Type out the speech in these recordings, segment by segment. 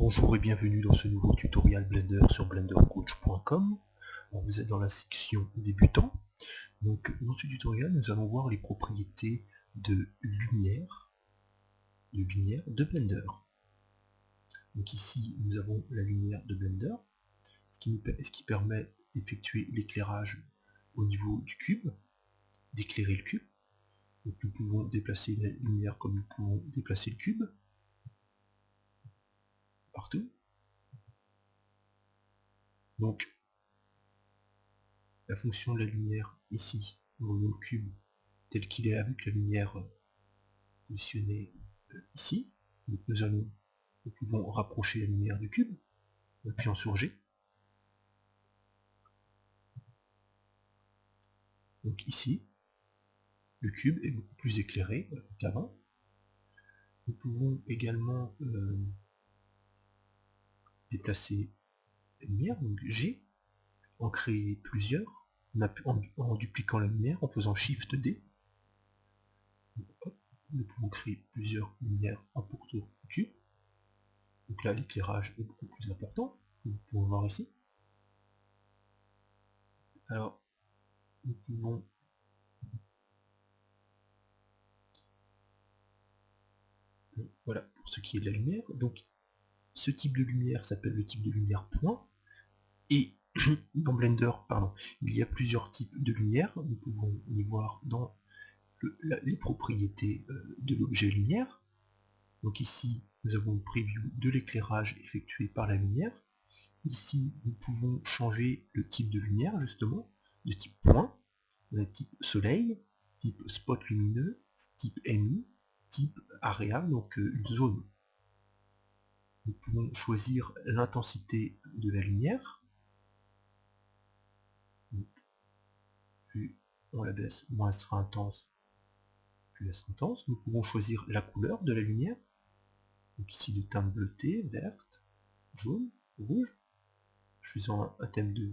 Bonjour et bienvenue dans ce nouveau tutoriel Blender sur blendercoach.com. Vous êtes dans la section débutant. Donc dans ce tutoriel, nous allons voir les propriétés de lumière, de lumière de Blender. Donc ici, nous avons la lumière de Blender, ce qui, permet d'effectuer l'éclairage au niveau du cube, d'éclairer le cube. Nous pouvons déplacer la lumière comme nous pouvons déplacer le cube Donc, la fonction de la lumière ici, dans le cube, tel qu'il est avec la lumière euh, positionnée euh, ici. Nous allons, nous pouvons rapprocher la lumière du cube, en appuyant sur G. Donc ici, le cube est beaucoup plus éclairé euh, qu'avant. Nous pouvons également déplacer la lumière, donc G, en créer plusieurs, en, dupliquant la lumière, en faisant Shift D. nous pouvons créer plusieurs lumières en pourtour cube. Donc là, l'éclairage est beaucoup plus important, vous pouvez voir ici. Alors, nous pouvons voilà pour ce qui est de la lumière. Donc ce type de lumière s'appelle le type de lumière point. Et dans Blender, il y a plusieurs types de lumière. Nous pouvons les voir dans les propriétés euh, de l'objet lumière. Donc ici, nous avons une preview de l'éclairage effectué par la lumière. Ici, nous pouvons changer le type de lumière, justement, de type point, de type soleil, type spot lumineux, type MI, type area, donc euh, une zone nous pouvons choisir l'intensité de la lumière. Plus on la baisse, moins elle sera intense, plus elle sera intense. Nous pouvons choisir la couleur de la lumière. Donc ici de teinte bleutée, verte, jaune, rouge. Choisissant un, thème de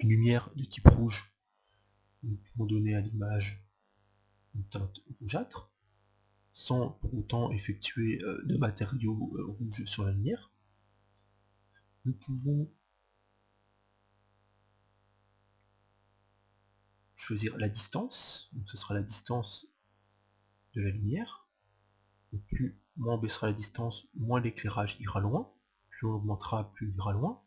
lumière de type rouge, nous pouvons donner à l'image une teinte rougeâtre sans pour autant effectuer euh, de matériaux euh, rouges sur la lumière. Nous pouvons choisir la distance, donc ce sera la distance de la lumière. plus moins on baissera la distance, moins l'éclairage ira loin, plus on augmentera, plus il ira loin.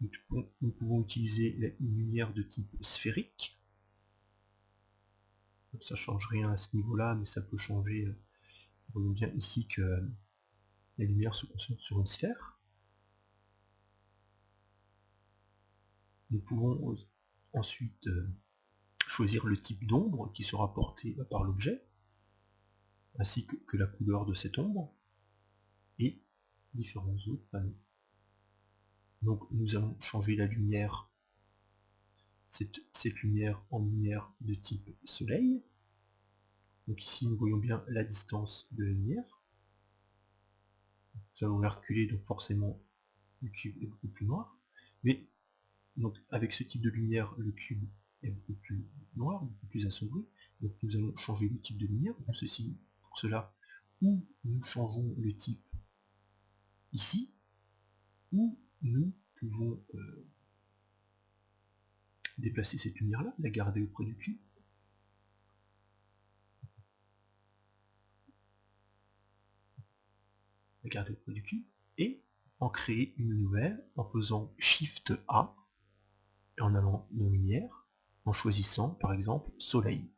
Nous pouvons utiliser une lumière de type sphérique, ça change rien à ce niveau-là, mais ça peut changer. Euh, on voit bien ici que euh, la lumière se concentre sur une sphère. Nous pouvons ensuite euh, choisir le type d'ombre qui sera porté par l'objet, ainsi que, la couleur de cette ombre, et différents autres panneaux. Donc nous allons changer la lumière cette, lumière en lumière de type soleil. Donc ici nous voyons bien la distance de la lumière. Nous allons la reculer, donc forcément le cube est beaucoup plus noir. Mais donc avec ce type de lumière, le cube est beaucoup plus noir, beaucoup plus assombri. Donc nous allons changer le type de lumière. Pour, ceci, pour cela, ou nous changeons le type ici, ou nous pouvons euh, déplacer cette lumière-là, la garder auprès du cube. La garder auprès du cube. Et en créer une nouvelle en faisant Shift A en allant dans lumière, en choisissant par exemple Soleil.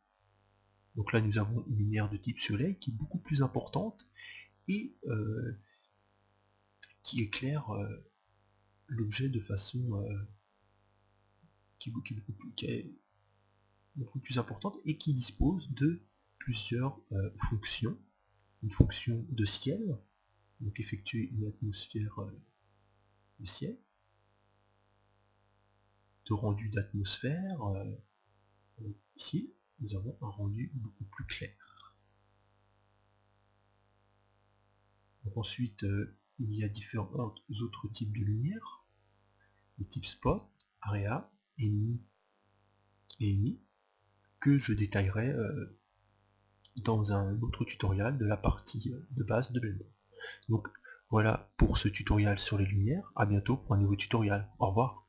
Donc là nous avons une lumière de type Soleil qui est beaucoup plus importante et euh, qui éclaire euh, l'objet de façon beaucoup plus importante et qui dispose de plusieurs euh, fonctions. Une fonction de ciel, donc effectuer une atmosphère de ciel, rendu d'atmosphère. Euh, ici, nous avons un rendu beaucoup plus clair. ensuite, il y a différents autres types de lumière, les types spot, area, EMI et que je détaillerai euh, dans un autre tutoriel de la partie euh, de base de Blender. Donc voilà pour ce tutoriel sur les lumières, à bientôt pour un nouveau tutoriel. Au revoir.